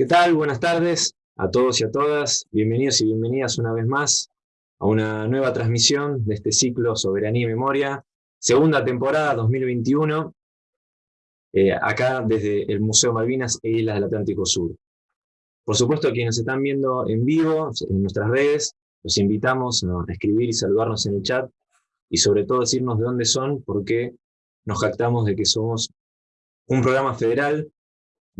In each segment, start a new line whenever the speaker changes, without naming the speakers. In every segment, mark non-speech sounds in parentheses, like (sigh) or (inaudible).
¿Qué tal? Buenas tardes a todos y a todas. Bienvenidos y bienvenidas una vez más a una nueva transmisión de este ciclo Soberanía y Memoria, segunda temporada 2021, eh, acá desde el Museo Malvinas e Islas del Atlántico Sur. Por supuesto, quienes nos están viendo en vivo, en nuestras redes, los invitamos a escribir y saludarnos en el chat, y sobre todo decirnos de dónde son, porque nos jactamos de que somos un programa federal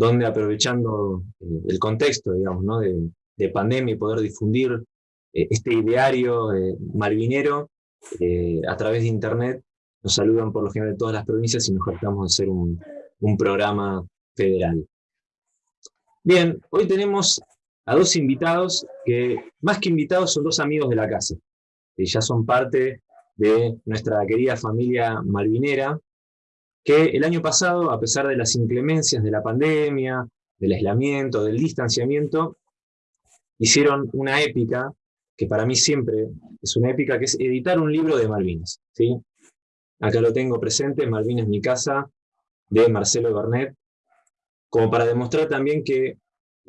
donde aprovechando eh, el contexto, digamos, ¿no? de, pandemia y poder difundir eh, este ideario eh, malvinero a través de internet, nos saludan por lo general de todas las provincias y nos jactamos de ser un, un programa federal. Bien, hoy tenemos a dos invitados que, más que invitados, son dos amigos de la casa, que ya son parte de nuestra querida familia malvinera, que el año pasado, a pesar de las inclemencias de la pandemia, del aislamiento, del distanciamiento, hicieron una épica, que para mí siempre es una épica, que es editar un libro de Malvinas. ¿sí? Acá lo tengo presente, Malvinas mi casa, de Marcelo Bernet, como para demostrar también que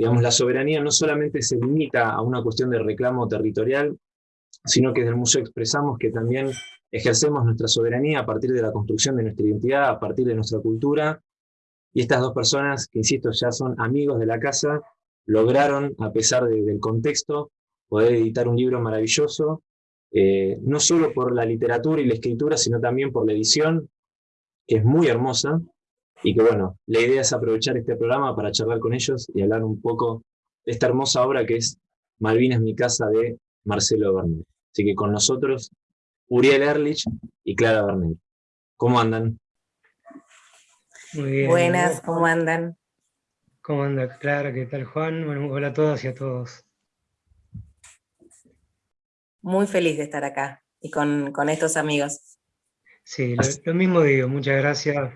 digamos, la soberanía no solamente se limita a una cuestión de reclamo territorial, sino que desde el museo expresamos que también ejercemos nuestra soberanía a partir de la construcción de nuestra identidad, a partir de nuestra cultura, y estas dos personas, que insisto, ya son amigos de la casa, lograron, a pesar del contexto, poder editar un libro maravilloso, eh, no solo por la literatura y la escritura, sino también por la edición, que es muy hermosa, y que bueno, la idea es aprovechar este programa para charlar con ellos y hablar un poco de esta hermosa obra que es Malvinas mi casa de Marcelo Bernet. Así que con nosotros Uriel Erlich y Clara Bernet. ¿Cómo andan?
Muy bien. Buenas, ¿cómo andan?
¿Cómo anda Clara? ¿Qué tal Juan? Bueno, hola a todas y a todos.
Muy feliz de estar acá y con, estos amigos.
Sí, lo, mismo digo, muchas gracias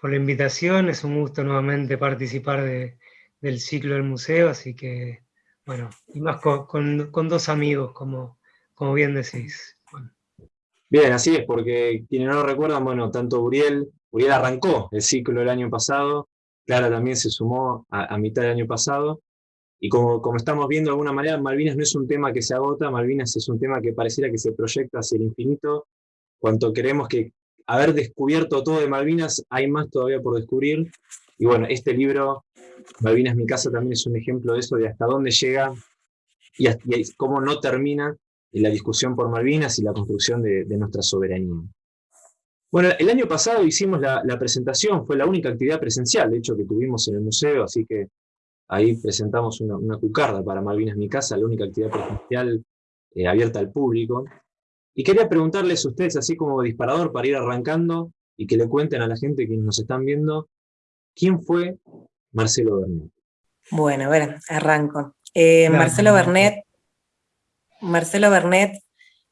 por la invitación, es un gusto nuevamente participar del ciclo del museo, así que, bueno, y más con, dos amigos, como, como bien decís.
Bien, así es, porque quienes no lo recuerdan, bueno, tanto Uriel, Uriel arrancó el ciclo el año pasado, Clara también se sumó a, mitad del año pasado, y como, como estamos viendo de alguna manera, Malvinas no es un tema que se agota, Malvinas es un tema que pareciera que se proyecta hacia el infinito, cuanto queremos que haber descubierto todo de Malvinas, hay más todavía por descubrir, y bueno, este libro, Malvinas mi casa, también es un ejemplo de eso, de hasta dónde llega, y, cómo no termina, la discusión por Malvinas y la construcción de, nuestra soberanía. Bueno, el año pasado hicimos la, presentación, fue la única actividad presencial, de hecho, que tuvimos en el museo, así que ahí presentamos una, cucarda para Malvinas Mi Casa, la única actividad presencial eh, abierta al público. Y quería preguntarles a ustedes, así como disparador, para ir arrancando, y que le cuenten a la gente que nos están viendo, ¿quién fue Marcelo Bernet?
Bueno, a ver, arranco. Eh, Marcelo Bernet Marcelo Bernet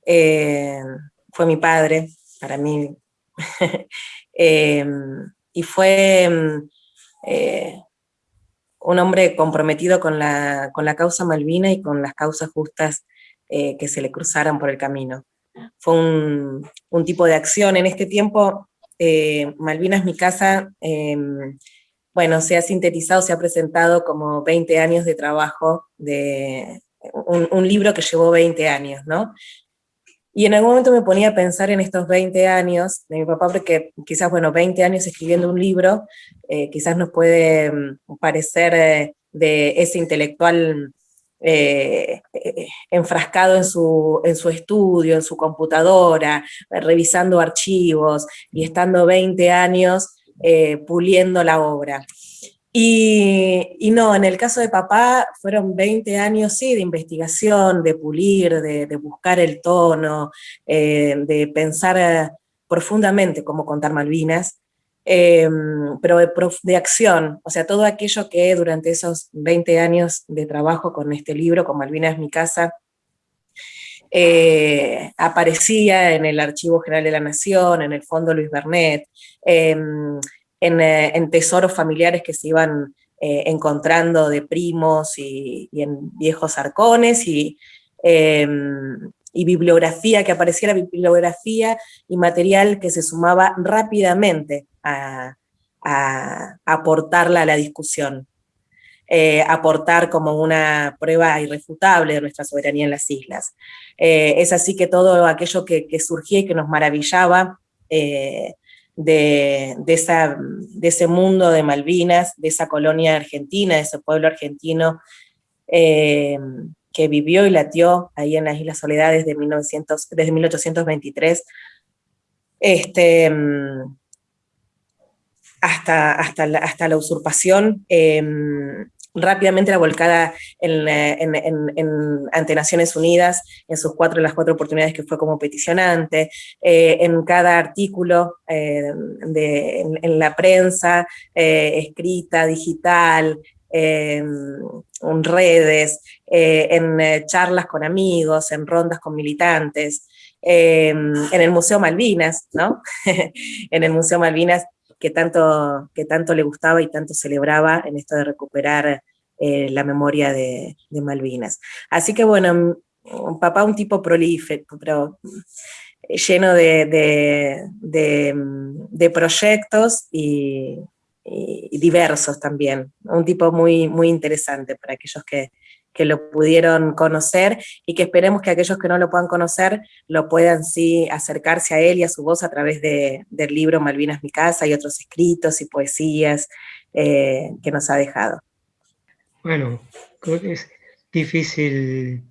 eh, fue mi padre, para mí, (laughs) eh, y fue eh, un hombre comprometido con la, causa Malvina y con las causas justas que se le cruzaran por el camino. Fue un, tipo de acción. En este tiempo, Malvinas mi casa, bueno, se ha sintetizado, se ha presentado como 20 años de trabajo de, un, libro que llevó 20 años, ¿no? Y en algún momento me ponía a pensar en estos 20 años de mi papá, porque quizás, bueno, 20 años escribiendo un libro, eh, quizás nos puede mm, parecer eh, de ese intelectual eh, enfrascado en su, en su estudio, en su computadora, revisando archivos y estando 20 años puliendo la obra. Y, no, en el caso de papá fueron 20 años, sí, de investigación, de pulir, de, buscar el tono, eh, de pensar eh, profundamente cómo contar Malvinas, eh, pero de, acción, o sea, todo aquello que durante esos 20 años de trabajo con este libro, con Malvinas mi casa, aparecía en el Archivo General de la Nación, en el Fondo Luis Bernet, eh, en, tesoros familiares que se iban eh, encontrando de primos y, en viejos arcones y, bibliografía, que apareciera bibliografía y material que se sumaba rápidamente a, aportarla a la discusión. eh, aportar como una prueba irrefutable de nuestra soberanía en las islas. Eh, es así que todo aquello que, surgía y que nos maravillaba de, esa, de, ese mundo de Malvinas, de esa colonia argentina, de ese pueblo argentino, que vivió y latió ahí en las Islas Soledades desde, 1900, desde 1823, este, mm, hasta, hasta, la, hasta la usurpación, em, rápidamente la volcada en, ante Naciones Unidas, en sus cuatro, las cuatro oportunidades que fue como peticionante, eh, en cada artículo eh, de, en, la prensa, eh, escrita, digital, en redes, eh, en eh, charlas con amigos, en rondas con militantes, en el Museo Malvinas, ¿no? (laughs) en el Museo Malvinas que tanto, que tanto le gustaba y tanto celebraba en esto de recuperar eh, la memoria de, Malvinas. Así que bueno, papá un tipo prolífico, pero lleno de, de proyectos y, y diversos también. Un tipo muy, muy interesante para aquellos que, lo pudieron conocer y que esperemos que aquellos que no lo puedan conocer lo puedan sí acercarse a él y a su voz a través del libro Malvinas mi casa y otros escritos y poesías eh, que nos ha dejado.
Bueno, es difícil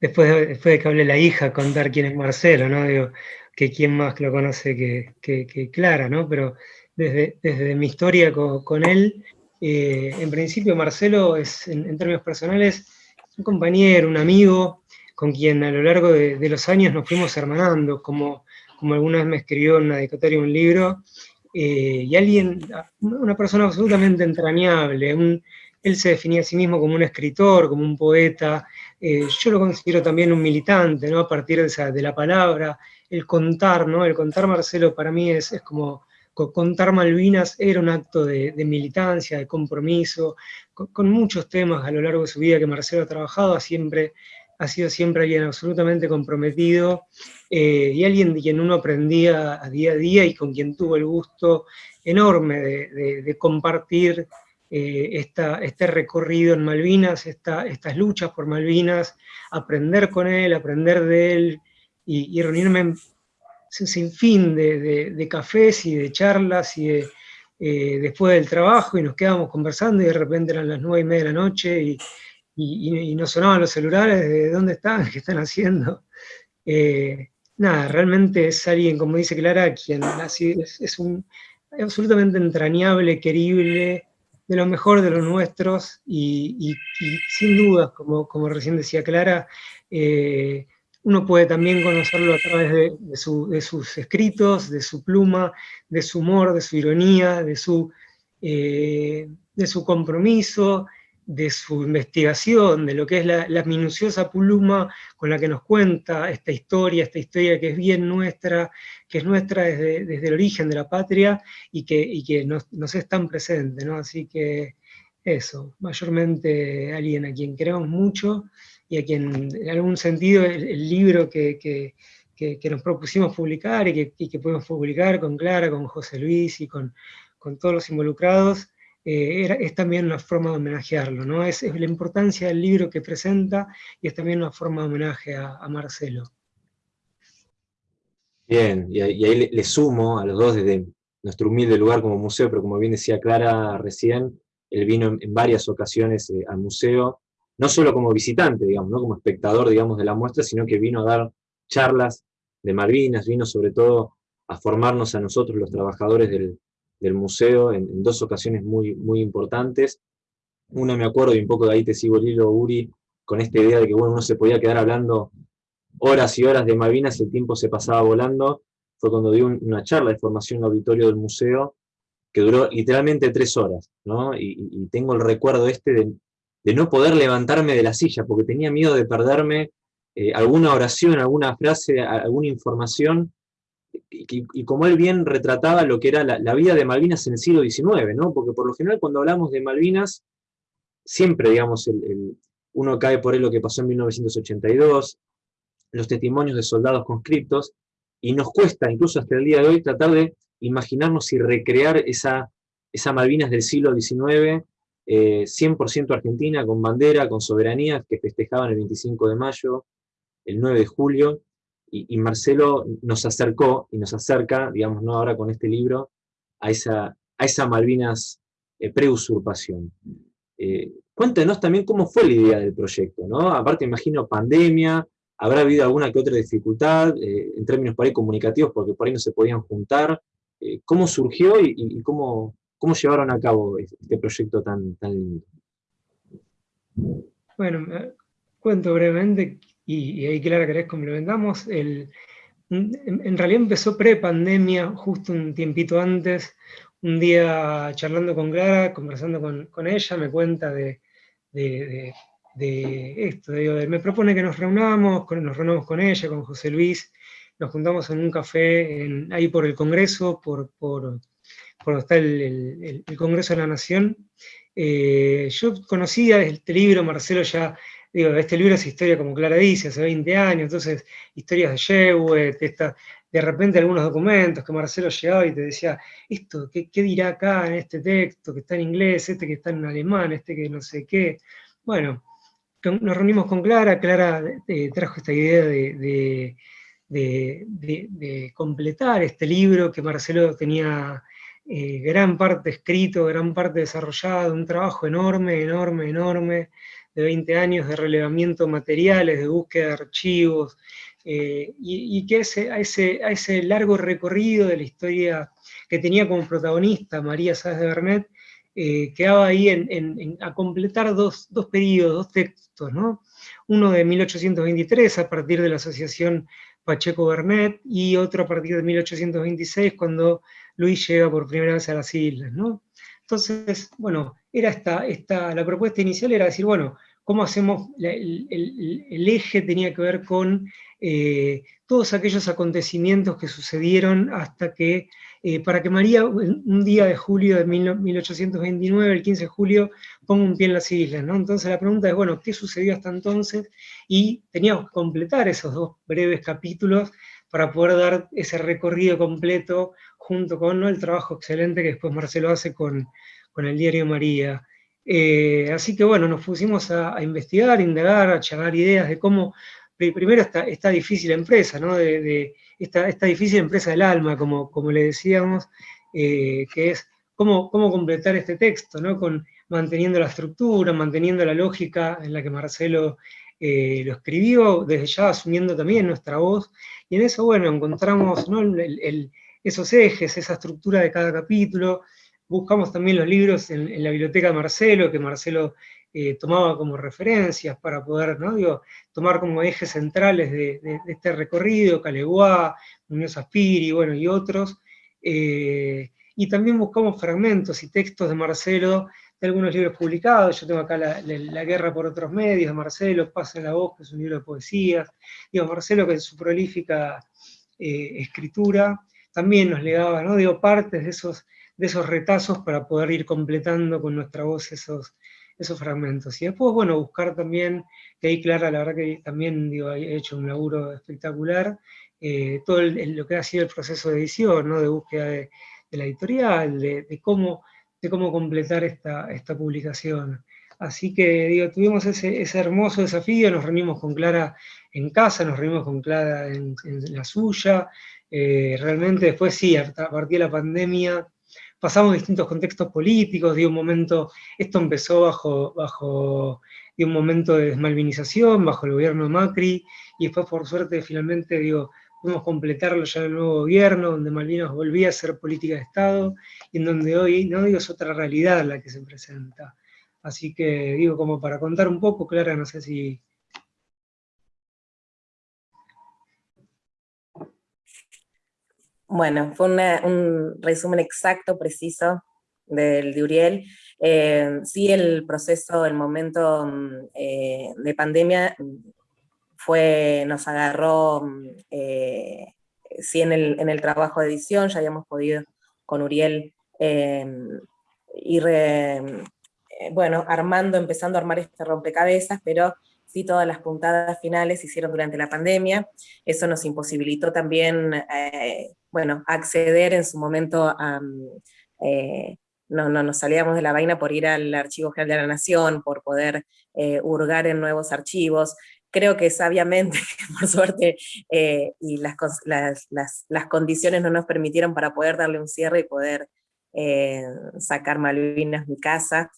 después de, después de que hable la hija contar quién es Marcelo, ¿no? Digo, que quién más lo conoce que, que Clara, ¿no? Pero desde, mi historia con, él. Eh, en principio, Marcelo es, en, términos personales, un compañero, un amigo, con quien a lo largo de, los años nos fuimos hermanando, como, como alguna vez me escribió en una dedicatoria un libro, eh, y alguien, una persona absolutamente entrañable, él se definía a sí mismo como un escritor, como un poeta, eh, yo lo considero también un militante, ¿no? A partir de, de, la palabra, el contar, ¿no? El contar, Marcelo, para mí es, es como contar Malvinas era un acto de, militancia, de compromiso, con, muchos temas a lo largo de su vida que Marcelo ha trabajado, siempre, ha sido siempre alguien absolutamente comprometido eh, y alguien de quien uno aprendía a día a día y con quien tuvo el gusto enorme de, compartir eh, este recorrido en Malvinas, estas luchas por Malvinas, aprender con él, aprender de él y, y reunirme un sinfín de, de, cafés y de charlas y eh, después del trabajo y nos quedábamos conversando y de repente eran las nueve y media de la noche y, y, nos sonaban los celulares de dónde están, (laughs) qué están haciendo. Eh, nada, realmente es alguien, como dice Clara, quien es, un absolutamente entrañable, querible, de lo mejor de los nuestros y, sin dudas, como, como recién decía Clara, eh, uno puede también conocerlo a través de, sus escritos, de su pluma, de su humor, de su ironía, de su, eh, compromiso, de su investigación, de lo que es la, minuciosa pluma con la que nos cuenta esta historia, esta historia que es bien nuestra, que es nuestra desde, el origen de la patria y que, nos, es tan presente, ¿no? Así que eso, mayormente alguien a quien queremos mucho y a quien en algún sentido el, libro que, que, que, nos propusimos publicar y que, y que pudimos publicar con Clara, con José Luis y con, con todos los involucrados, eh, era, es también una forma de homenajearlo, ¿no? Es, es, la importancia del libro que presenta y es también una forma de homenaje a, Marcelo.
Bien, y, ahí le, sumo a los dos desde nuestro humilde lugar como museo, pero como bien decía Clara recién, él vino en, varias ocasiones eh, al museo, no solo como visitante, digamos, no como espectador, digamos, de la muestra, sino que vino a dar charlas de Malvinas, vino sobre todo a formarnos a nosotros, los trabajadores del, museo, en, dos ocasiones muy, muy importantes. Una me acuerdo, y un poco de ahí te sigo el hilo, Uri, con esta idea de que bueno, uno se podía quedar hablando horas y horas de Malvinas, el tiempo se pasaba volando, fue cuando di una charla de formación en el auditorio del museo, que duró literalmente tres horas, ¿no? y tengo el recuerdo este de, de no poder levantarme de la silla, porque tenía miedo de perderme eh, alguna oración, alguna frase, alguna información, y, como él bien retrataba lo que era la, vida de Malvinas en el siglo XIX, ¿no? porque por lo general cuando hablamos de Malvinas, siempre, digamos, uno cae por él lo que pasó en 1982, los testimonios de soldados conscriptos, y nos cuesta, incluso hasta el día de hoy, tratar de imaginarnos y recrear esa, esa Malvinas del siglo XIX, 100% argentina, con bandera, con soberanía, que festejaban el 25 de mayo, el 9 de julio, y, Marcelo nos acercó y nos acerca, digamos, ¿no? ahora con este libro, a esa, a Malvinas eh, preusurpación. Eh, cuéntenos también cómo fue la idea del proyecto, ¿no? Aparte, imagino, pandemia, habrá habido alguna que otra dificultad, eh, en términos por ahí comunicativos, porque por ahí no se podían juntar. Eh, ¿Cómo surgió y, cómo, cómo, llevaron a cabo este proyecto tan, lindo?
Bueno, cuento brevemente, y, ahí Clara querés complementamos, el, en, realidad empezó pre-pandemia, justo un tiempito antes, un día charlando con Clara, conversando con, ella, me cuenta de, de, esto, me propone que nos reunamos, nos reunamos con ella, con José Luis, nos juntamos en un café ahí por el Congreso, por, por, donde está el, Congreso de la Nación. Eh, yo conocía este libro, Marcelo ya digo, este libro es historia, como Clara dice, hace 20 años, entonces historias de Jewett, de repente algunos documentos que Marcelo llegaba y te decía, esto, ¿qué, dirá acá en este texto que está en inglés, este que está en alemán, este que no sé qué? Bueno, nos reunimos con Clara, Clara eh, trajo esta idea de, de, completar este libro que Marcelo tenía eh, gran parte escrito, gran parte desarrollado, un trabajo enorme, enorme, enorme, de 20 años de relevamiento materiales, de búsqueda de archivos, eh, y, que ese, a, ese, a ese largo recorrido de la historia que tenía como protagonista María Sáez de Bernet, eh, quedaba ahí en, a completar dos, dos, periodos, dos textos, ¿no? uno de 1823 a partir de la asociación Pacheco-Bernet y otro a partir de 1826 cuando Luis llega por primera vez a las islas. ¿no? Entonces, bueno, era esta, esta, la propuesta inicial era decir, bueno, cómo hacemos, el, eje tenía que ver con eh, todos aquellos acontecimientos que sucedieron hasta que, eh, para que María un día de julio de 1829, el 15 de julio, ponga un pie en las islas, ¿no? Entonces la pregunta es, bueno, ¿qué sucedió hasta entonces? Y teníamos que completar esos dos breves capítulos para poder dar ese recorrido completo junto con el trabajo excelente que después Marcelo hace con, con el diario María. Eh, así que bueno, nos pusimos a, investigar, a indagar, a charlar ideas de cómo, primero esta, esta difícil empresa, ¿no? de, esta, esta, difícil empresa del alma, como, como le decíamos, eh, que es cómo, cómo completar este texto, ¿no? Con, manteniendo la estructura, manteniendo la lógica en la que Marcelo eh, lo escribió, desde ya asumiendo también nuestra voz, y en eso, bueno, encontramos esos ejes, esa estructura de cada capítulo, buscamos también los libros en, la biblioteca de Marcelo, que Marcelo eh, tomaba como referencias para poder, ¿no? Digo, tomar como ejes centrales de, este recorrido, Caleguá, Muñoz Aspiri, bueno, y otros. Eh, y también buscamos fragmentos y textos de Marcelo de algunos libros publicados, yo tengo acá la, Guerra por otros medios de Marcelo, Pasa en la voz, que es un libro de poesías, digo, Marcelo que en su prolífica eh, escritura también nos legaba, ¿no? digo, partes de esos de esos retazos para poder ir completando con nuestra voz esos, esos fragmentos. Y después, bueno, buscar también, que ahí Clara, la verdad que también digo, ha hecho un laburo espectacular, eh, todo lo que ha sido el proceso de edición, ¿no? de búsqueda de, la editorial, de, cómo, de cómo completar esta, esta publicación. Así que digo, tuvimos ese, hermoso desafío, nos reunimos con Clara en casa, nos reunimos con Clara en, la suya, eh, realmente después sí, a partir de la pandemia, pasamos distintos contextos políticos, de un momento, esto empezó bajo, bajo de un momento de desmalvinización, bajo el gobierno de Macri, y después por suerte finalmente, digo, pudimos completarlo ya en el nuevo gobierno, donde Malvinas volvía a ser política de Estado, y en donde hoy, no digo, es otra realidad la que se presenta. Así que, digo, como para contar un poco, Clara, no sé si
Bueno, fue un resumen exacto, preciso del de Uriel. Eh, sí, el proceso, el momento mm, eh, de pandemia fue, nos agarró, mm, eh, sí, en el, en el, trabajo de edición, ya habíamos podido con Uriel ir, bueno, armando, empezando a armar este rompecabezas, pero sí todas las puntadas finales se hicieron durante la pandemia, eso nos imposibilitó también bueno, acceder en su momento a, mm, eh, no, no, nos salíamos de la vaina por ir al Archivo General de la Nación, por poder eh, hurgar en nuevos archivos. Creo que sabiamente, (laughs) por suerte, eh, y las, las, condiciones no nos permitieron para poder darle un cierre y poder eh, sacar Malvinas mi casa.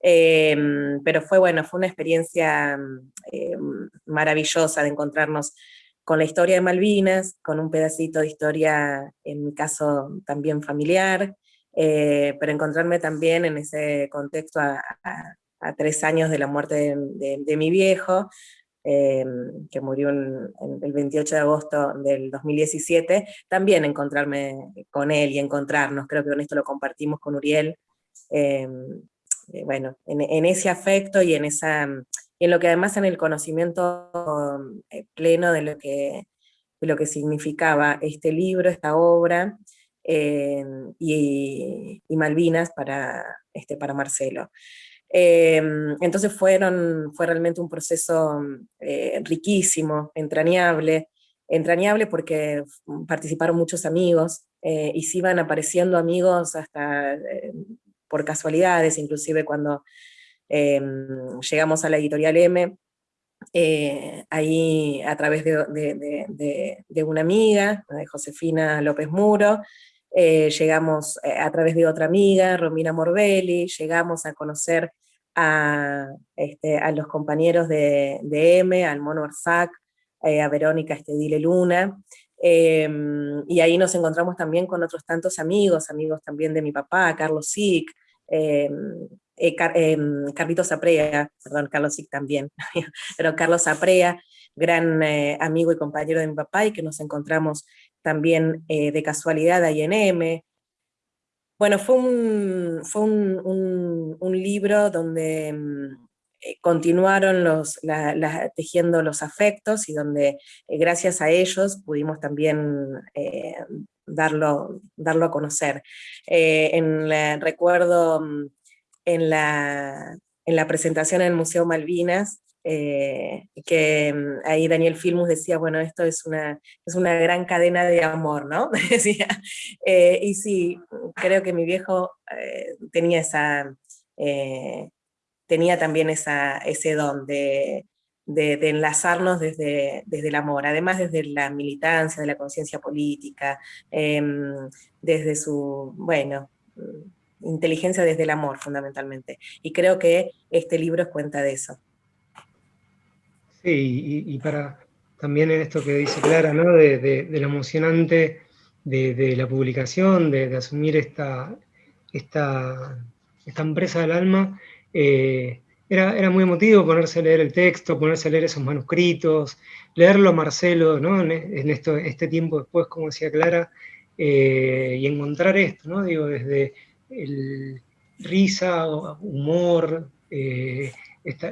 pero fue bueno, fue una experiencia maravillosa de encontrarnos con la historia de Malvinas, con un pedacito de historia, en mi caso también familiar, eh, pero encontrarme también en ese contexto a, tres años de la muerte de, mi viejo, eh, que murió el 28 de agosto del 2017, también encontrarme con él y encontrarnos, creo que con esto lo compartimos con Uriel, eh, bueno, en, ese afecto y en, esa, en lo que además en el conocimiento pleno de lo que, lo que significaba este libro, esta obra, Em, y, Malvinas para, este, para Marcelo. Em, entonces fueron, fue realmente un proceso eh, riquísimo, entrañable, entrañable porque participaron muchos amigos eh, y se iban apareciendo amigos hasta eh, por casualidades, inclusive cuando em, llegamos a la editorial M, eh, ahí a través de, de, una amiga, de Josefina López Muro, eh, llegamos eh, a través de otra amiga, Romina Morbelli, llegamos a conocer a, este, los compañeros de, M, al Mono Arzac, a Verónica Estedile Luna, em, y ahí nos encontramos también con otros tantos amigos, amigos también de mi papá, Carlos Em, eh, em, Carlitos Aprea, perdón, Carlos Sic también, (laughs) pero Carlos Aprea, gran amigo y compañero de mi papá, y que nos encontramos también eh, de casualidad M. Bueno, fue un, fue un, libro donde mm, eh, continuaron los, tejiendo los afectos y donde eh, gracias a ellos pudimos también darlo, darlo a conocer. en recuerdo mm, en la, en la presentación en el Museo Malvinas, eh, que mm, ahí Daniel Filmus decía, bueno, esto es una, es una gran cadena de amor, ¿no? (laughs) decía. Eh, y sí, creo que mi viejo eh, tenía esa, tenía también esa, ese don de, de, enlazarnos desde, desde el amor, además desde la militancia, de la conciencia política, em, desde su, bueno, mm, inteligencia desde el amor fundamentalmente. Y creo que este libro es cuenta de eso.
Sí, y, para también en esto que dice Clara, ¿no? de, lo emocionante de, la publicación, de, asumir esta, esta, esta, empresa del alma, eh, era, era, muy emotivo ponerse a leer el texto, ponerse a leer esos manuscritos, leerlo a Marcelo, ¿no? en, esto, este tiempo después, como decía Clara, eh, y encontrar esto, ¿no? digo, desde el risa, humor, eh, esta,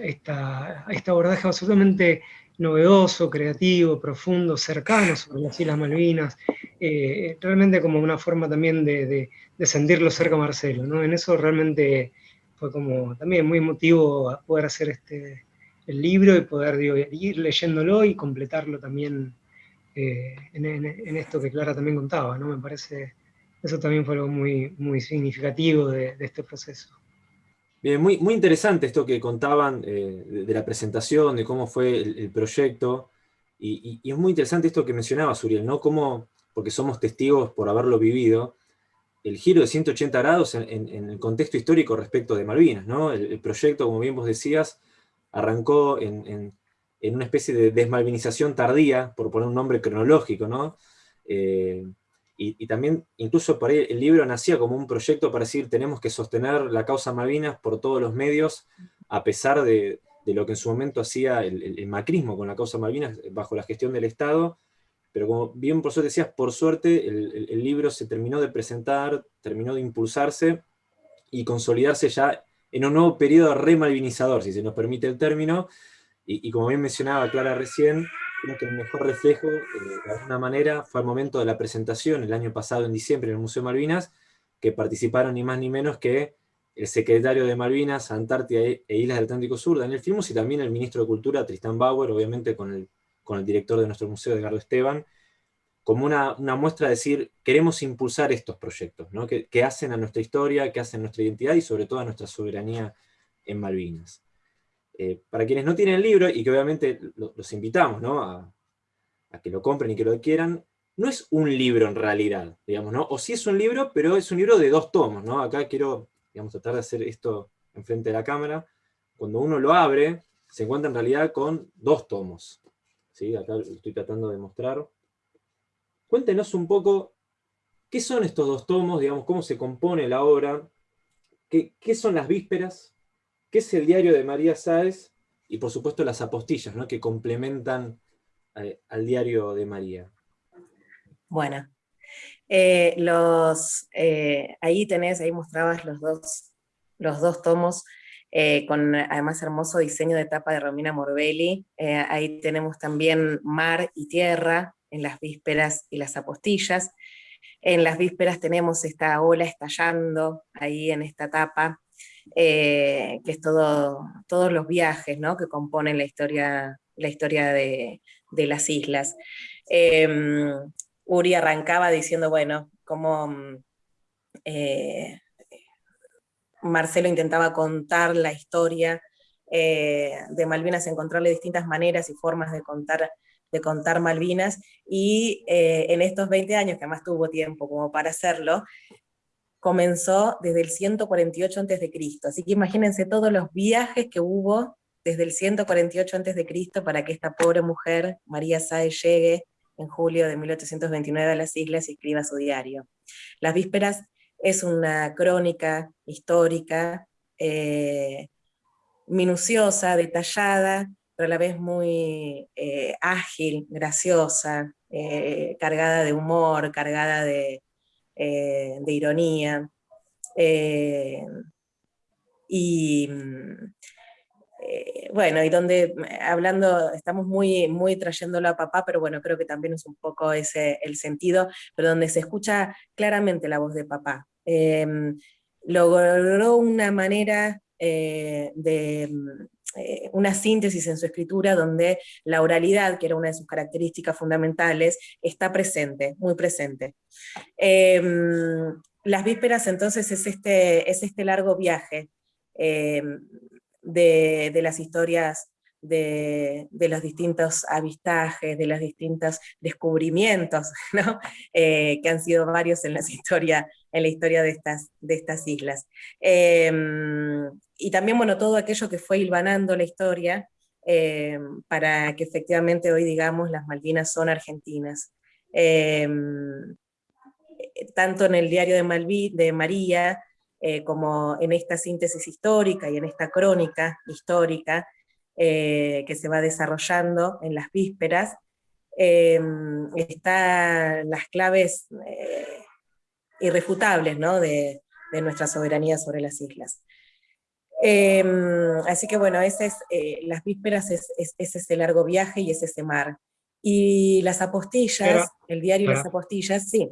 este abordaje absolutamente novedoso, creativo, profundo, cercano sobre las Islas Malvinas, eh, realmente como una forma también de, sentirlo cerca Marcelo, ¿no? En eso realmente fue como también muy emotivo poder hacer este, el libro y poder ir leyéndolo y completarlo también eh, en, esto que Clara también contaba, ¿no? Me parece, eso también fue algo muy, muy significativo de este proceso.
Bien, muy, muy interesante esto que contaban eh, de, la presentación, de cómo fue el, proyecto, y, es muy interesante esto que mencionaba Suriel, ¿no? Cómo, porque somos testigos por haberlo vivido, el giro de 180 grados en, el contexto histórico respecto de Malvinas, ¿no? El, proyecto, como bien vos decías, arrancó en, una especie de desmalvinización tardía, por poner un nombre cronológico, ¿no? Eh, y, también, incluso por ahí el libro nacía como un proyecto para decir, tenemos que sostener la causa Malvinas por todos los medios, a pesar de, lo que en su momento hacía el, macrismo con la causa Malvinas bajo la gestión del Estado, pero como bien por suerte decías, por suerte el, libro se terminó de presentar, terminó de impulsarse y consolidarse ya en un nuevo periodo remalvinizador, si se nos permite el término, y, y como bien mencionaba Clara recién, creo que el mejor reflejo, eh, de alguna manera, fue el momento de la presentación, el año pasado, en diciembre, en el Museo Malvinas, que participaron ni más ni menos que el secretario de Malvinas, Antártida e, e Islas del Atlántico Sur, Daniel Filmus, y también el ministro de Cultura, Tristan Bauer, obviamente con el, con el director de nuestro museo, Edgardo Esteban, como una, muestra de decir, queremos impulsar estos proyectos, que, hacen a nuestra historia, que hacen a nuestra identidad y sobre todo a nuestra soberanía en Malvinas. Eh, para quienes no tienen el libro, y que obviamente los invitamos a, a, que lo compren y que lo adquieran, no es un libro en realidad, digamos, ¿no? o sí es un libro, pero es un libro de dos tomos. ¿no? Acá quiero digamos, tratar de hacer esto enfrente de la cámara. Cuando uno lo abre, se encuentra en realidad con dos tomos. ¿Sí? Acá lo estoy tratando de mostrar. Cuéntenos un poco qué son estos dos tomos, digamos, cómo se compone la obra, qué, son las vísperas, qué es el diario de María Sáez, y por supuesto las apostillas, ¿no? que complementan eh, al diario de María.
Bueno, eh, los, eh, ahí tenés, ahí mostrabas los dos, los dos tomos, con además hermoso diseño de tapa de Romina Morbelli. ahí tenemos también Mar y Tierra, en las vísperas y las apostillas. En las vísperas tenemos esta ola estallando ahí en esta etapa, eh, que es todo, todos los viajes ¿no? que componen la historia, la historia de, las islas. Em, Uri arrancaba diciendo, bueno, como eh, Marcelo intentaba contar la historia eh, de Malvinas, encontrarle distintas maneras y formas de contar de contar Malvinas, y eh, en estos 20 años, que además tuvo tiempo como para hacerlo, comenzó desde el 148 a.C., así que imagínense todos los viajes que hubo desde el 148 a.C. para que esta pobre mujer, María Sáez, llegue en julio de 1829 a las islas y escriba su diario. Las Vísperas es una crónica histórica, eh, minuciosa, detallada, pero a la vez muy eh, ágil, graciosa, eh, cargada de humor, cargada de, eh, ironía. y mm, bueno, y donde, hablando, estamos muy, muy trayéndolo a papá, pero bueno, creo que también es un poco ese el sentido, pero donde se escucha claramente la voz de papá. logró una manera de eh, una síntesis en su escritura donde la oralidad, que era una de sus características fundamentales, está presente, muy presente. Em, las vísperas entonces es este, es este largo viaje em, de, las historias de, los distintos avistajes, de los distintos descubrimientos, (laughs) eh, que han sido varios en, (laughs) historia, en la historia de estas, de estas islas. Em, y también, bueno, todo aquello que fue hilvanando la historia eh, para que efectivamente hoy digamos las Malvinas son argentinas. Eh, tanto en el diario de, Malví, de María, eh, como en esta síntesis histórica y en esta crónica histórica que se va desarrollando en las vísperas, están las claves irrefutables ¿no? de, de nuestra soberanía sobre las islas. Em, así que bueno, ese es, eh, las vísperas es, ese largo viaje y es ese mar. Y las apostillas, el diario y las apostillas, sí.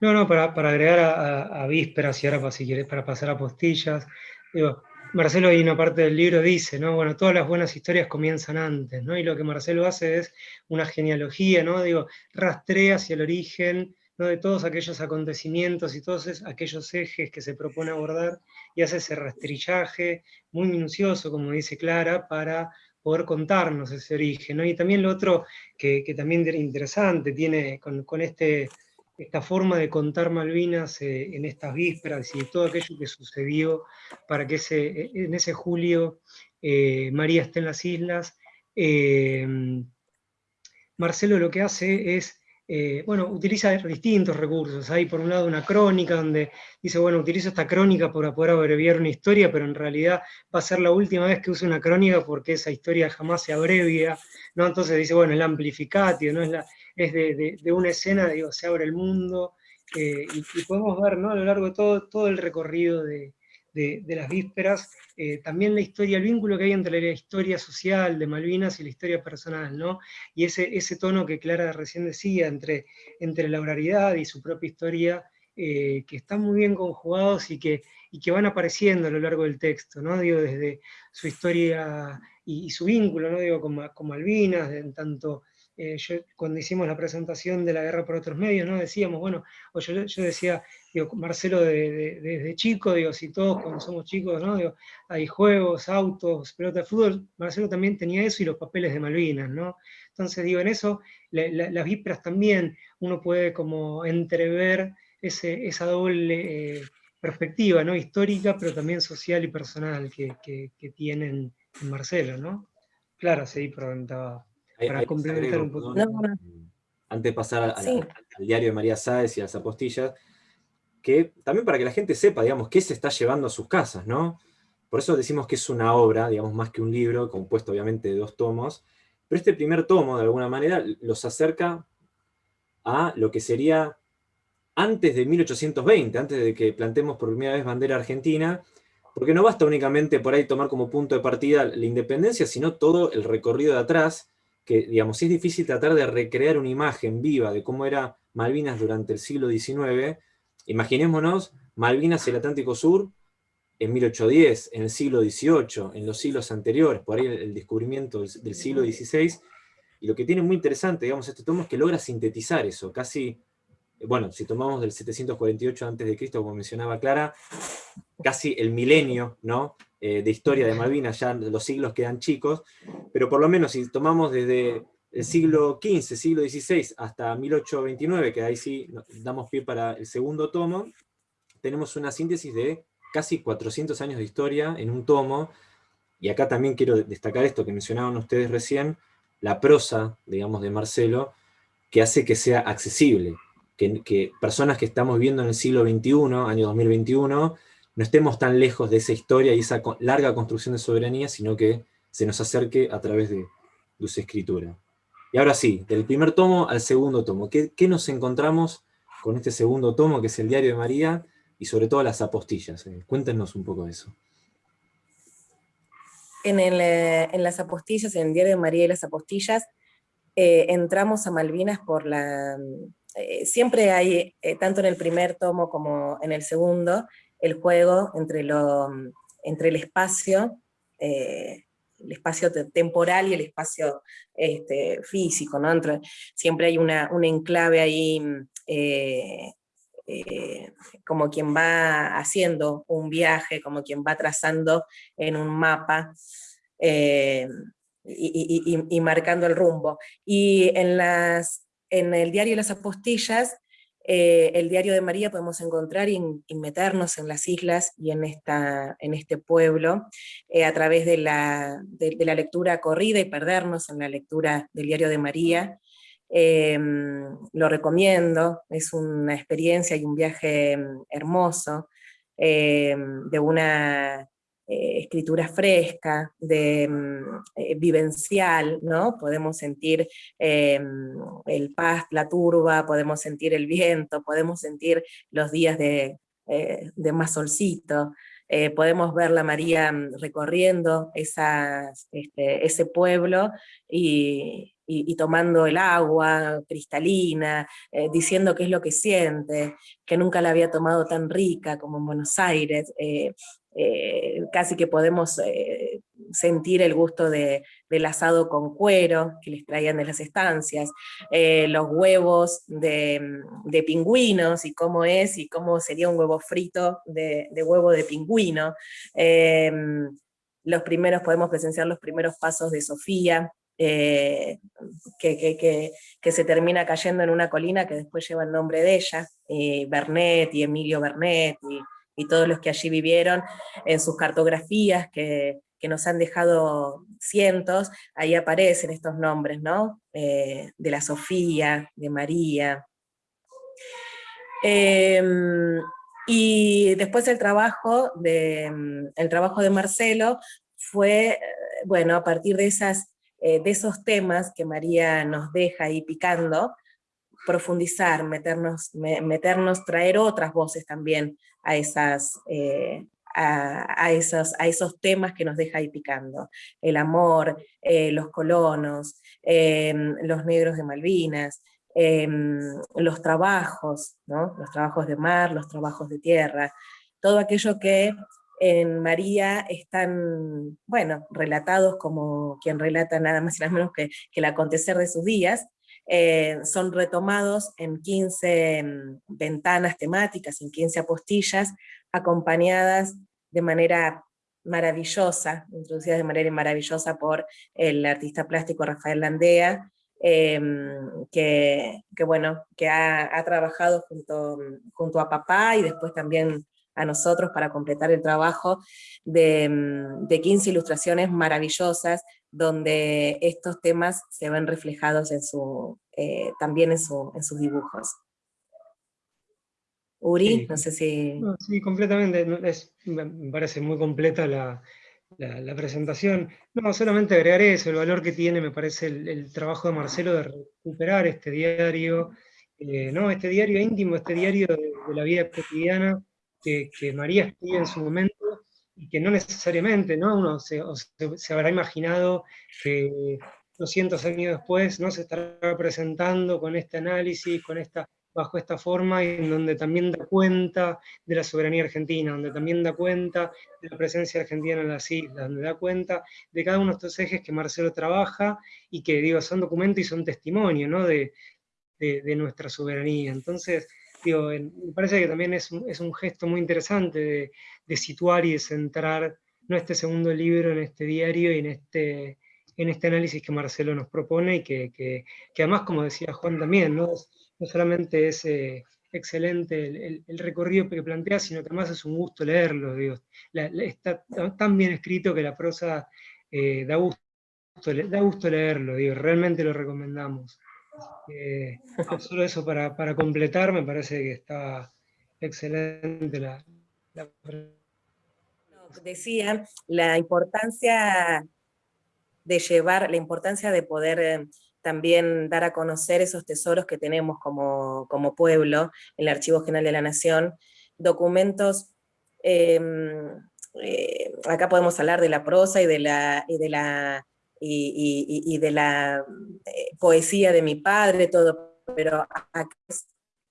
No, no, para, agregar a, vísperas y ahora para, si quieres, para pasar a apostillas, digo, Marcelo ahí una parte del libro dice, ¿no? Bueno, todas las buenas historias comienzan antes, ¿no? Y lo que Marcelo hace es una genealogía, ¿no? Digo, rastrea hacia el origen de todos aquellos acontecimientos y todos aquellos ejes que se propone abordar y hace ese rastrillaje muy minucioso, como dice Clara, para poder contarnos ese origen. Y también lo otro que, también era interesante, tiene con, este, esta forma de contar Malvinas eh, en estas vísperas y todo aquello que sucedió para que ese, en ese julio eh, María esté en las islas, eh, Marcelo lo que hace es eh, bueno, utiliza distintos recursos. Hay por un lado una crónica donde dice, bueno, utilizo esta crónica para poder abreviar una historia, pero en realidad va a ser la última vez que use una crónica porque esa historia jamás se abrevia, ¿no? Entonces dice, bueno, el amplificatio, ¿no? Es, la, es de, una escena, digo, se abre el mundo, eh, y, podemos ver, ¿no? A lo largo de todo, todo el recorrido de, de, las vísperas, eh, también la historia, el vínculo que hay entre la historia social de Malvinas y la historia personal, ¿no? Y ese, ese tono que Clara recién decía, entre, entre la oralidad y su propia historia, eh, que están muy bien conjugados y que, y que van apareciendo a lo largo del texto, ¿no? Digo, desde su historia y, su vínculo, ¿no? Digo, con, Malvinas, en tanto eh, cuando hicimos la presentación de la guerra por otros medios, ¿no? decíamos, bueno, o yo, decía, digo, Marcelo desde chico, digo, si todos cuando somos chicos, ¿no? Digo, hay juegos, autos, pelota de fútbol, Marcelo también tenía eso y los papeles de Malvinas, ¿no? Entonces digo, en eso, las vísperas también uno puede como entrever ese, esa doble eh, perspectiva, ¿no? Histórica, pero también social y personal que, que, tienen en Marcelo, ¿no? Claro, sí, preguntaba para complementar un poco.
Antes de pasar al diario de María Sáez y a las apostillas, que también para que la gente sepa, digamos, qué se está llevando a sus casas, ¿no? Por eso decimos que es una obra, digamos, más que un libro, compuesto obviamente de dos tomos, pero este primer tomo, de alguna manera, los acerca a lo que sería antes de 1820, antes de que plantemos por primera vez bandera argentina, porque no basta únicamente por ahí tomar como punto de partida la independencia, sino todo el recorrido de atrás, que, digamos, es difícil tratar de recrear una imagen viva de cómo era Malvinas durante el siglo XIX, imaginémonos Malvinas y el Atlántico Sur en 1810, en el siglo XVIII, en los siglos anteriores, por ahí el descubrimiento del, siglo XVI, y lo que tiene muy interesante, digamos, este tomo es que logra sintetizar eso, casi, bueno, si tomamos del 748 a.C., como mencionaba Clara, casi el milenio, ¿no? Eh, de historia de Malvinas, ya los siglos quedan chicos, pero por lo menos si tomamos desde el siglo XV, siglo XVI, hasta 1829, que ahí sí damos pie para el segundo tomo, tenemos una síntesis de casi 400 años de historia en un tomo, y acá también quiero destacar esto que mencionaban ustedes recién, la prosa, digamos, de Marcelo, que hace que sea accesible, que, personas que estamos viendo en el siglo XXI, año 2021, no estemos tan lejos de esa historia y esa larga construcción de soberanía, sino que se nos acerque a través de, su escritura. Y ahora sí, del primer tomo al segundo tomo. ¿Qué, nos encontramos con este segundo tomo, que es el Diario de María, y sobre todo las apostillas? Eh, cuéntenos un poco de eso.
En, eh, las apostillas, en el Diario de María y las apostillas, eh, entramos a Malvinas por la... siempre hay, tanto en el primer tomo como en el segundo, el juego entre, lo, entre el espacio, el espacio temporal y el espacio este, físico, ¿no? siempre hay una, un enclave ahí, eh, eh, como quien va haciendo un viaje, como quien va trazando en un mapa, y, marcando el rumbo. Y en, las, en el diario Las Apostillas eh, el diario de María podemos encontrar y, meternos en las islas y en, esta, en este pueblo eh, a través de la, de, la, lectura corrida y perdernos en la lectura del diario de María. Em, lo recomiendo, es una experiencia y un viaje mm, hermoso, de una eh, escritura fresca, de, mm, eh, vivencial, ¿no? Podemos sentir eh, el paz, la turba, podemos sentir el viento, podemos sentir los días de, de más solcito, podemos ver la María mm, recorriendo este, ese pueblo y, y, tomando el agua cristalina, diciendo qué es lo que siente, que nunca la había tomado tan rica como en Buenos Aires, eh, casi que podemos eh, sentir el gusto de, del asado con cuero que les traían de las estancias, eh, los huevos de, de, pingüinos y cómo es y cómo sería un huevo frito de, de huevo de pingüino. los primeros, podemos presenciar los primeros pasos de Sofía, que, que, que, se termina cayendo en una colina que después lleva el nombre de ella, Bernet y Emilio Bernet, y todos los que allí vivieron, en sus cartografías que, nos han dejado cientos, ahí aparecen estos nombres, ¿no? Eh, de la Sofía, de María. Em, y después el trabajo, de, el trabajo de Marcelo fue, bueno, a partir de, esas, eh, de esos temas que María nos deja ahí picando, profundizar, meternos, meternos, traer otras voces también a, esas, eh, a, esos, a esos temas que nos deja ahí picando. El amor, eh, los colonos, em, los negros de Malvinas, em, los trabajos, ¿no? los trabajos de mar, los trabajos de tierra, todo aquello que en María están, bueno, relatados como quien relata nada más y nada menos que, el acontecer de sus días, eh, son retomados en 15 mm, ventanas temáticas, en 15 apostillas, acompañadas de manera maravillosa, introducidas de manera maravillosa por el artista plástico Rafael Landea, em, que, bueno, que ha, trabajado junto, junto a papá y después también a nosotros para completar el trabajo de, mm, de 15 ilustraciones maravillosas donde estos temas se ven reflejados en su, eh, también en, su, en sus dibujos. Uri, no sé si...
sí, completamente, me parece muy completa la, la, presentación. No, solamente agregar eso, el valor que tiene, me parece, el, trabajo de Marcelo de recuperar este diario, eh, ¿no? este diario íntimo, este diario de, la vida cotidiana que, María escribe en su momento, y que no necesariamente, ¿no? Uno se, habrá imaginado que 200 años después no se estará presentando con este análisis, con esta bajo esta forma, en donde también da cuenta de la soberanía argentina, donde también da cuenta de la presencia argentina en las islas, donde da cuenta de cada uno de estos ejes que Marcelo trabaja, y que digo, son documentos y son testimonio ¿no? de, de, nuestra soberanía. Entonces, me parece que también es un, es un gesto muy interesante de, situar y de centrar ¿no? este segundo libro en este diario y en este, en este análisis que Marcelo nos propone y que además, como decía Juan también, ¿no? no solamente es eh, excelente el, recorrido que plantea, sino que además es un gusto leerlo, digo. está tan bien escrito que la prosa eh, da, gusto, da gusto leerlo, digo, realmente lo recomendamos. Solo eso para, completar, me parece que está excelente la, la...
Decía la importancia de llevar, la importancia de poder eh, también dar a conocer esos tesoros que tenemos como, pueblo, en el Archivo General de la Nación, documentos, em, eh, acá podemos hablar de la prosa y de la, de la, y, de la eh, poesía de mi padre, todo, pero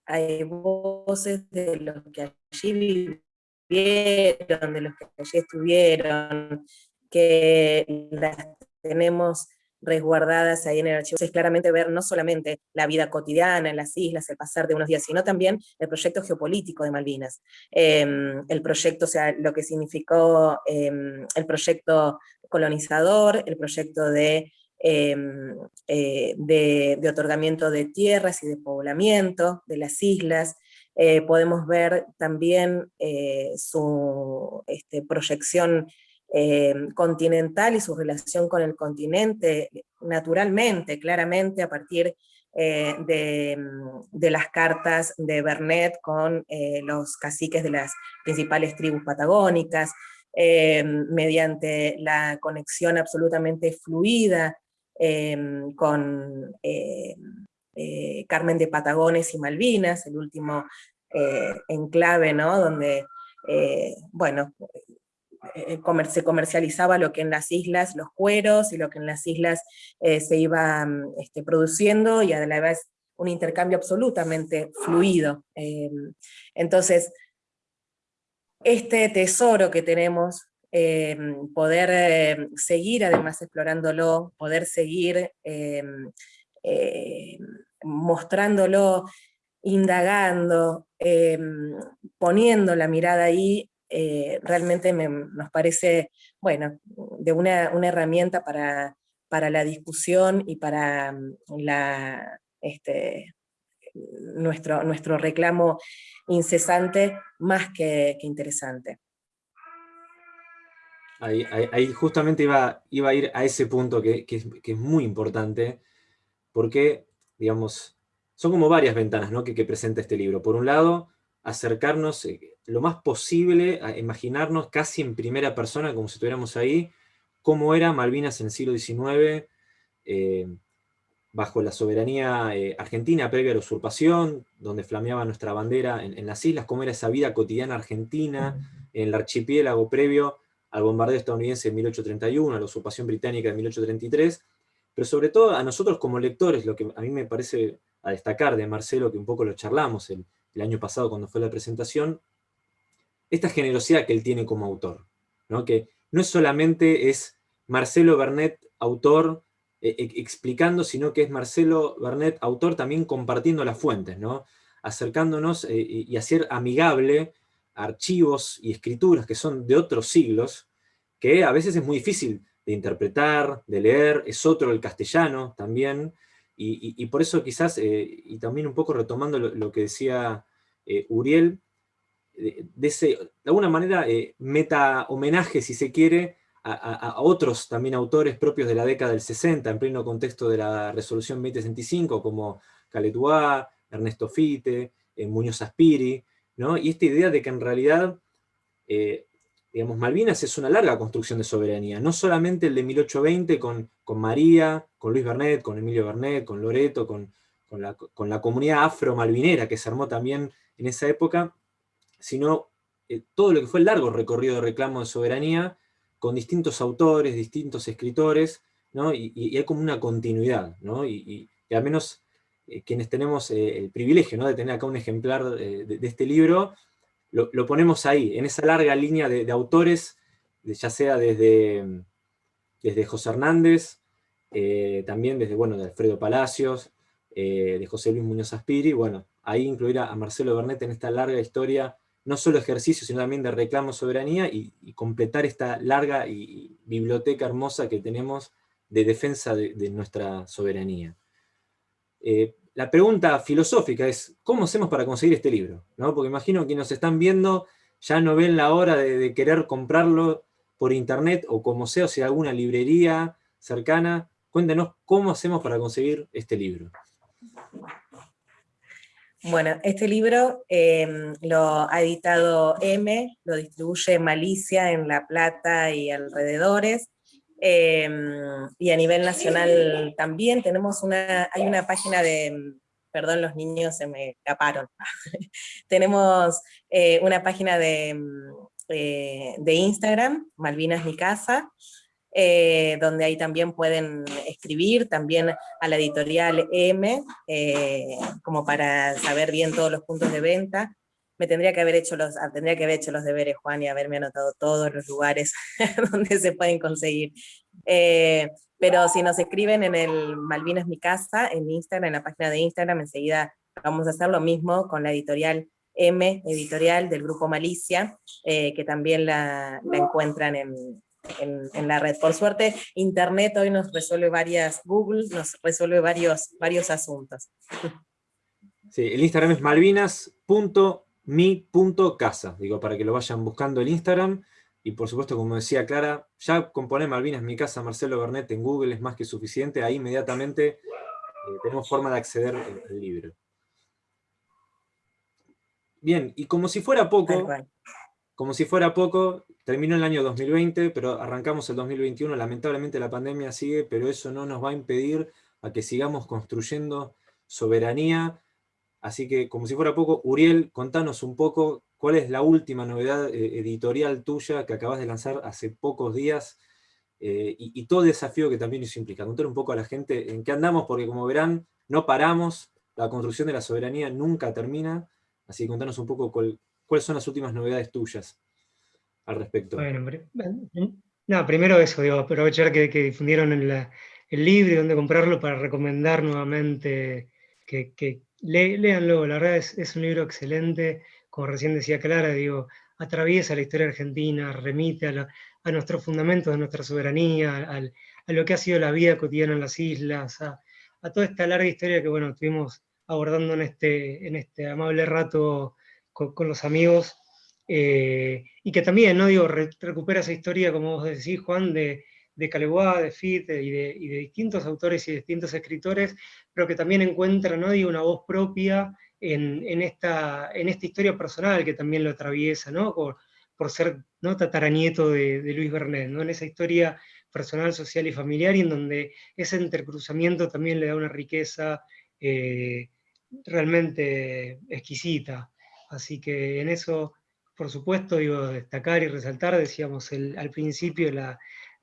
hay voces de los que allí vivieron, de los que allí estuvieron, que las tenemos resguardadas ahí en el archivo. Es claramente ver no solamente la vida cotidiana en las islas, el pasar de unos días, sino también el proyecto geopolítico de Malvinas. Em, el proyecto, o sea, lo que significó em, el proyecto colonizador, el proyecto de, em, eh, de, otorgamiento de tierras y de poblamiento de las islas, eh, podemos ver también eh, su este, proyección eh, continental y su relación con el continente, naturalmente, claramente, a partir eh, mm, de, las cartas de Bernet con eh, los caciques de las principales tribus patagónicas, mediante la conexión absolutamente fluida con Carmen de Patagones y Malvinas, el último enclave, ¿no? donde, bueno, eh, se comercializaba lo que en las islas, los cueros, y lo que en las islas eh, se iba mm, este, produciendo, y a la vez un intercambio absolutamente fluido. Eh, entonces, este tesoro que tenemos, poder seguir además explorándolo, poder seguir mostrándolo, indagando, poniendo la mirada ahí, eh, realmente nos parece, bueno, de una, herramienta para, para, la discusión y para mm, la, este, nuestro, nuestro reclamo incesante más que, interesante.
Ahí, justamente iba, iba, a ir a ese punto que, es, muy importante, porque, digamos, son como varias ventanas ¿no? que, que presenta este libro. Por un lado, acercarnos eh, lo más posible a imaginarnos casi en primera persona, como si estuviéramos ahí, cómo era Malvinas en el siglo XIX, eh, bajo la soberanía eh, argentina previa a la usurpación, donde flameaba nuestra bandera en, las islas, cómo era esa vida cotidiana argentina, en el archipiélago previo al bombardeo estadounidense de 1831, a la usurpación británica de 1833, pero sobre todo a nosotros como lectores, lo que a mí me parece a destacar de Marcelo, que un poco lo charlamos el, el año pasado cuando fue la presentación, esta generosidad que él tiene como autor, ¿no? que no es solamente es Marcelo Bernet, autor, eh, explicando, sino que es Marcelo Bernet, autor, también compartiendo las fuentes, ¿no? acercándonos eh, y hacer amigable archivos y escrituras que son de otros siglos, que a veces es muy difícil de interpretar, de leer, es otro el castellano también, y, por eso quizás, eh, y también un poco retomando lo, que decía Uriel, de, ese, de alguna manera, meta homenaje, si se quiere, a, otros también autores propios de la década del 60, en pleno contexto de la resolución 2065, como Caletuá, Ernesto Fite, eh, Muñoz Aspiri, ¿no? y esta idea de que en realidad, eh, digamos, Malvinas es una larga construcción de soberanía, no solamente el de 1820 con, con María, con Luis Bernet, con Emilio Bernet, con Loreto, con, la, con la comunidad afro-malvinera que se armó también en esa época, sino eh, todo lo que fue el largo recorrido de reclamo de soberanía, con distintos autores, distintos escritores, ¿no? y, hay como una continuidad, ¿no? y, al menos eh, quienes tenemos eh, el privilegio ¿no? de tener acá un ejemplar de, este libro, lo, ponemos ahí, en esa larga línea de, autores, ya sea desde, desde José Hernández, también desde, bueno, de Alfredo Palacios, de José Luis Muñoz Aspiri, bueno, ahí incluir a, a Marcelo Bernet en esta larga historia no solo ejercicio, sino también de reclamo soberanía y, completar esta larga y, biblioteca hermosa que tenemos de defensa de, nuestra soberanía. Eh, la pregunta filosófica es, ¿cómo hacemos para conseguir este libro? ¿No? Porque imagino que nos están viendo, ya no ven la hora de, querer comprarlo por internet o como sea, o si alguna librería cercana. Cuéntenos cómo hacemos para conseguir este libro.
Bueno, este libro em, lo ha editado M, lo distribuye Malicia en La Plata y alrededores, em, y a nivel nacional también tenemos una, hay una página de, perdón los niños se me escaparon, (laughs) tenemos eh, una página de, eh, de Instagram, Malvinas Mi Casa, eh, donde ahí también pueden escribir, también a la editorial M, eh, como para saber bien todos los puntos de venta. Me tendría que haber hecho los, ah, tendría que haber hecho los deberes, Juan, y haberme anotado todos los lugares (laughs) donde se pueden conseguir. Eh, pero si nos escriben en el Malvinas Mi Casa, en Instagram, en la página de Instagram, enseguida vamos a hacer lo mismo con la editorial M, editorial del grupo Malicia, que también la, la encuentran en, en, la red. Por suerte, Internet hoy nos resuelve varias, Google nos resuelve varios, varios asuntos.
Sí, el Instagram es malvinas.mi.casa, digo, para que lo vayan buscando el Instagram, y por supuesto, como decía Clara, ya con poner Malvinas mi casa Marcelo Bernet en Google es más que suficiente, ahí inmediatamente eh, tenemos forma de acceder al libro. Bien, y como si fuera poco, como si fuera poco, terminó el año 2020, pero arrancamos el 2021, lamentablemente la pandemia sigue, pero eso no nos va a impedir a que sigamos construyendo soberanía. Así que, como si fuera poco, Uriel, contanos un poco cuál es la última novedad eh, editorial tuya que acabas de lanzar hace pocos días, eh, y, todo el desafío que también eso implica. Contar un poco a la gente en qué andamos, porque como verán, no paramos, la construcción de la soberanía nunca termina, así que contanos un poco cuál, ¿Cuáles son las últimas novedades tuyas al respecto?
Bueno, no, primero eso, digo, aprovechar que, difundieron el, libro y dónde comprarlo para recomendar nuevamente que léanlo, la verdad es, un libro excelente, como recién decía Clara, digo, atraviesa la historia argentina, remite a, nuestros fundamentos de nuestra soberanía, a lo que ha sido la vida cotidiana en las islas, a, toda esta larga historia que bueno, estuvimos abordando en este, este amable rato con, los amigos, eh, y que también, ¿no? Digo, recupera esa historia, como vos decís, Juan, de, de Caleguá, de Fit y de, distintos autores y distintos escritores, pero que también encuentra, ¿no? Una voz propia en, esta, en esta historia personal que también lo atraviesa, ¿no? Por, por ser ¿no? tataranieto de, Luis Bernet, ¿no? en esa historia personal, social y familiar, y en donde ese intercruzamiento también le da una riqueza eh, realmente exquisita. Así que en eso, por supuesto, digo, destacar y resaltar, decíamos al principio,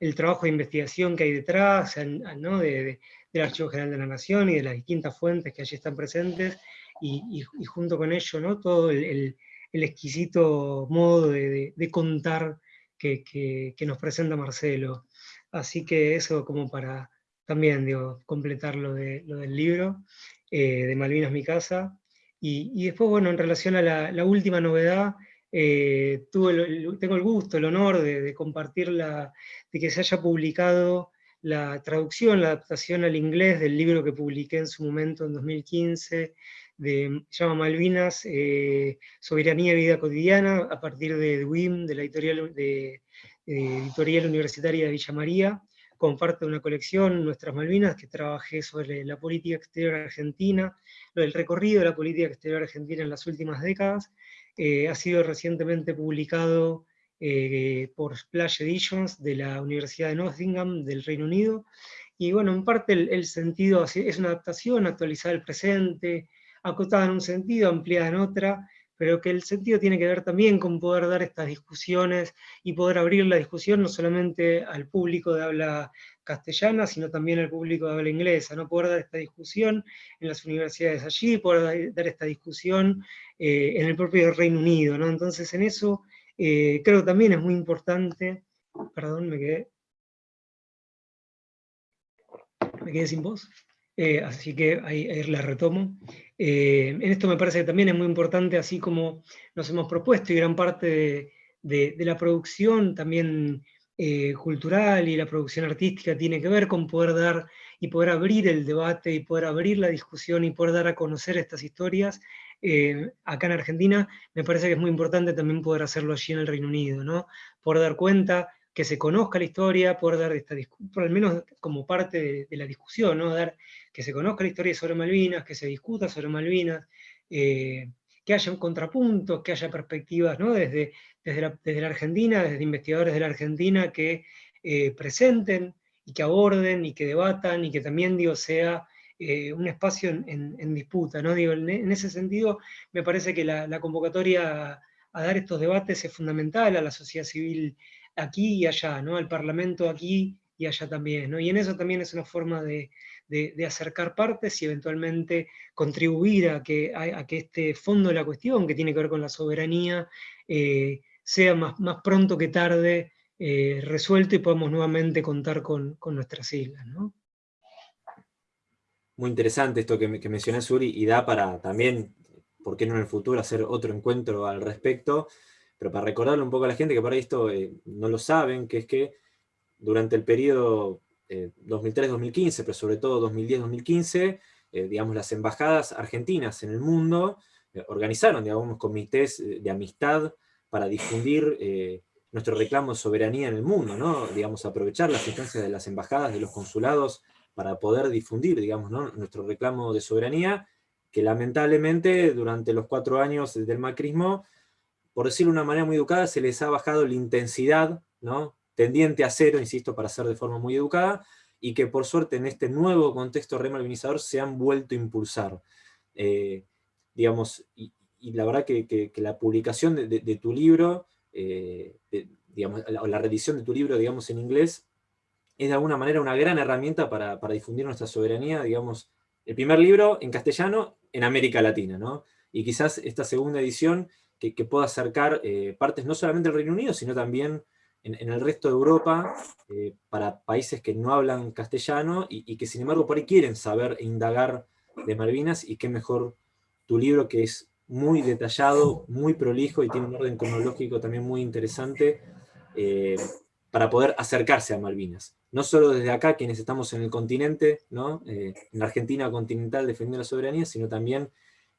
el trabajo de investigación que hay detrás, ¿no? del Archivo General de la Nación y de las distintas fuentes que allí están presentes, y, junto con ello, ¿no? todo el, el exquisito modo de, contar que, nos presenta Marcelo. Así que eso como para también digo, completar lo, de, lo del libro, eh, de Malvinas mi casa. Y, después, bueno, en relación a la, última novedad, eh, tengo el gusto, el honor de, de compartirla, de que se haya publicado la traducción, la adaptación al inglés del libro que publiqué en su momento en 2015, de, se llama Malvinas, eh, Soberanía y Vida Cotidiana, a partir de WIM, de la editorial, de, editorial Universitaria de Villa María, comparte una colección, Nuestras Malvinas, que trabajé sobre la política exterior argentina, el recorrido de la política exterior argentina en las últimas décadas, eh, ha sido recientemente publicado eh, por Splash Editions de la Universidad de Nottingham del Reino Unido, y bueno, en parte el, sentido es una adaptación actualizada al presente, acotada en un sentido, ampliada en otra, pero que el sentido tiene que ver también con poder dar estas discusiones y poder abrir la discusión no solamente al público de habla castellana, sino también al público de habla inglesa, ¿no? poder dar esta discusión en las universidades allí, poder dar esta discusión eh, en el propio Reino Unido. ¿no? Entonces en eso eh, creo que también es muy importante, perdón, me quedé, me quedé sin voz. Eh, así que ahí, la retomo. Eh, en esto me parece que también es muy importante, así como nos hemos propuesto, y gran parte de, la producción también eh, cultural y la producción artística tiene que ver con poder dar y poder abrir el debate y poder abrir la discusión y poder dar a conocer estas historias. acá en Argentina me parece que es muy importante también poder hacerlo allí en el Reino Unido, ¿no? Poder dar cuenta que se conozca la historia, poder dar esta por al menos como parte de, la discusión, ¿no? Dar, que se conozca la historia sobre Malvinas, que se discuta sobre Malvinas, eh, que haya contrapuntos, que haya perspectivas ¿no? desde, desde, la, Argentina, desde investigadores de la Argentina que eh, presenten y que aborden y que debatan y que también digo, sea eh, un espacio en, disputa. ¿no? Digo, en, ese sentido me parece que la, convocatoria a, a, dar estos debates es fundamental a la sociedad civil aquí y allá, ¿no? al Parlamento aquí y allá también. ¿no? Y en eso también es una forma de, acercar partes y eventualmente contribuir a que, a, que, este fondo de la cuestión, que tiene que ver con la soberanía, eh, sea más, más, pronto que tarde eh, resuelto y podamos nuevamente contar con, nuestras islas. ¿no?
Muy interesante esto que, que mencioné, Suri, y da para también, ¿por qué no en el futuro, hacer otro encuentro al respecto? Pero para recordarle un poco a la gente que por ahí esto eh, no lo saben, que es que durante el periodo 2003-2015, eh, pero sobre todo 2010-2015, eh, digamos, las embajadas argentinas en el mundo organizaron, digamos, comités de amistad para difundir nuestro reclamo de soberanía en el mundo, ¿no? Digamos, aprovechar las instancias de las embajadas, de los consulados, para poder difundir, digamos, nuestro reclamo de soberanía, que lamentablemente durante los cuatro años del macrismo por decirlo de una manera muy educada, se les ha bajado la intensidad, ¿no? tendiente a cero, insisto, para ser de forma muy educada, y que por suerte en este nuevo contexto remalvinizador se han vuelto a impulsar. Eh, digamos, y, la verdad que, la publicación de, tu libro, eh, digamos, la, la, reedición de tu libro, digamos, en inglés, es de alguna manera una gran herramienta para, difundir nuestra soberanía, digamos, el primer libro en castellano en América Latina, ¿no? Y quizás esta segunda edición que, pueda acercar eh, partes no solamente del Reino Unido, sino también en, el resto de Europa, eh, para países que no hablan castellano y, que sin embargo por ahí quieren saber e indagar de Malvinas, y qué mejor tu libro que es muy detallado, muy prolijo y tiene un orden cronológico también muy interesante, eh, para poder acercarse a Malvinas. No solo desde acá, quienes estamos en el continente, ¿no? en la Argentina continental defendiendo la soberanía, sino también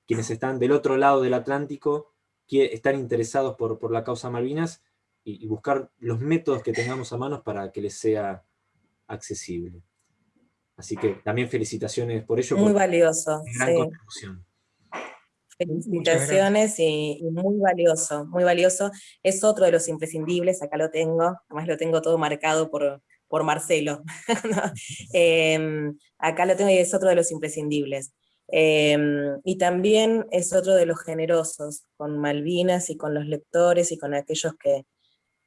quienes están del otro lado del Atlántico, están interesados por, por la causa Malvinas y, buscar los métodos que tengamos a manos para que les sea accesible. Así que también felicitaciones por ello.
Muy valioso. Gran contribución. Felicitaciones y, muy valioso, muy valioso. Es otro de los imprescindibles, acá lo tengo, además lo tengo todo marcado por, por Marcelo. (laughs) Em, acá lo tengo y es otro de los imprescindibles. Em, y también es otro de los generosos, con Malvinas y con los lectores y con aquellos que,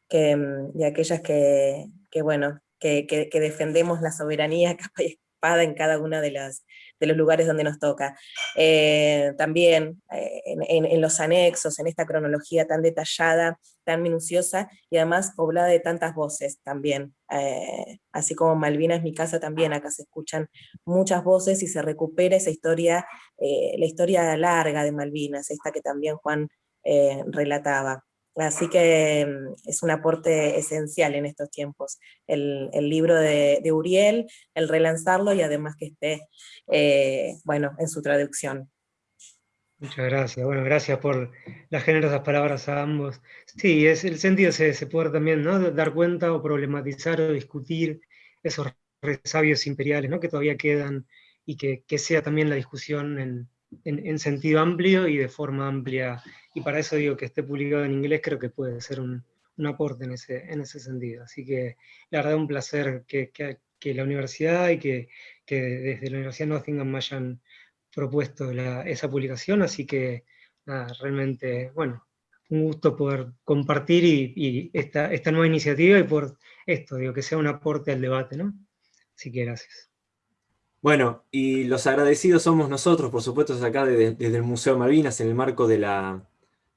em, y aquellas que, bueno, que, defendemos la soberanía (laughs) capa y espada en cada una de las, de los lugares donde nos toca. Eh, también eh, en, los anexos, en esta cronología tan detallada, tan minuciosa, y además poblada de tantas voces también. Eh, así como Malvinas, mi casa también, acá se escuchan muchas voces y se recupera esa historia, la historia larga de Malvinas, esta que también Juan relataba. Así que mm, es un aporte esencial en estos tiempos, el, libro de, Uriel, el relanzarlo y además que esté, eh, bueno, en su traducción.
Muchas gracias, bueno, gracias por las generosas palabras a ambos. Sí, es, el sentido se, se puede también ¿no? dar cuenta o problematizar o discutir esos resabios imperiales ¿no? que todavía quedan y que, que sea también la discusión en, en, sentido amplio y de forma amplia. Y para eso digo que esté publicado en inglés, creo que puede ser un, un aporte en ese, en ese sentido. Así que la verdad un placer que, que, que la universidad y que, que, desde la Universidad Nottingham me hayan propuesto esa publicación, así que realmente, bueno, un gusto poder compartir y, esta, esta nueva iniciativa y por esto, digo, que sea un aporte al debate, ¿no? Así que gracias.
Bueno, y los agradecidos somos nosotros, por supuesto, acá desde, el Museo Malvinas, en el marco de la,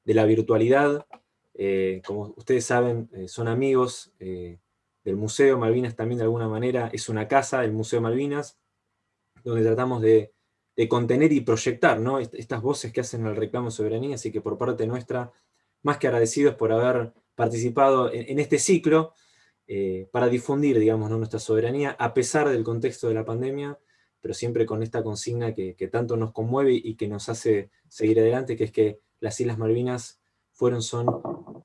virtualidad. Eh, como ustedes saben, eh, son amigos eh, del Museo Malvinas también de alguna manera. Es una casa, el Museo Malvinas, donde tratamos de, contener y proyectar ¿no? estas voces que hacen el reclamo soberanía, así que por parte nuestra, más que agradecidos por haber participado en, este ciclo, para difundir, digamos, nuestra soberanía, a pesar del contexto de la pandemia, pero siempre con esta consigna que, tanto nos conmueve y que nos hace seguir adelante, que es que las Islas Malvinas fueron, son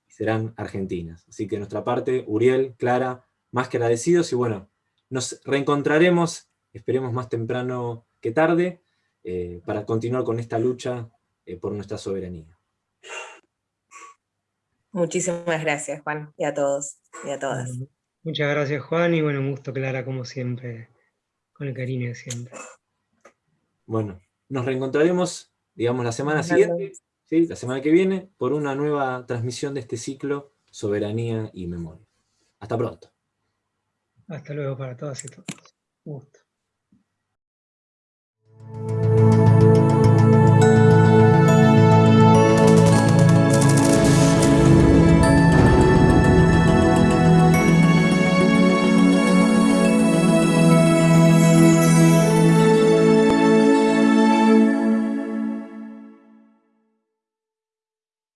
y serán argentinas. Así que de nuestra parte, Uriel, Clara, más que agradecidos, y bueno, nos reencontraremos, esperemos más temprano que tarde, eh, para continuar con esta lucha eh, por nuestra soberanía.
Muchísimas gracias, Juan, y a todos, y a todas.
Muchas gracias, Juan, y bueno, un gusto, Clara, como siempre con el cariño de siempre.
Bueno, nos reencontraremos, digamos, la semana siguiente, ¿sí? la semana que viene, por una nueva transmisión de este ciclo Soberanía y Memoria. Hasta pronto.
Hasta luego para todas y todos. gusto.